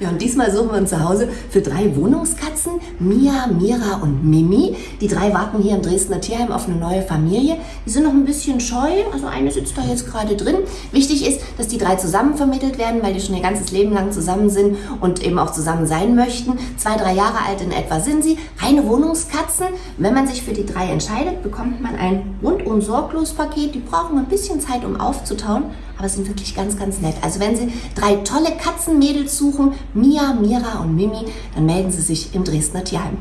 Ja, und diesmal suchen wir uns zu Hause für drei Wohnungskatzen, Mia, Mira und Mimi. Die drei warten hier im Dresdner Tierheim auf eine neue Familie. Die sind noch ein bisschen scheu, also eine sitzt da jetzt gerade drin. Wichtig ist, dass die drei zusammen vermittelt werden, weil die schon ihr ganzes Leben lang zusammen sind und eben auch zusammen sein möchten. Zwei, drei Jahre alt in etwa sind sie. Reine Wohnungskatzen. Wenn man sich für die drei entscheidet, bekommt man ein rundum sorglos Paket. Die brauchen ein bisschen Zeit, um aufzutauen, aber sind wirklich ganz, ganz nett. Also wenn Sie drei tolle Katzenmädels suchen, Mia, Mira und Mimi, dann melden Sie sich im Dresdner Tierheim.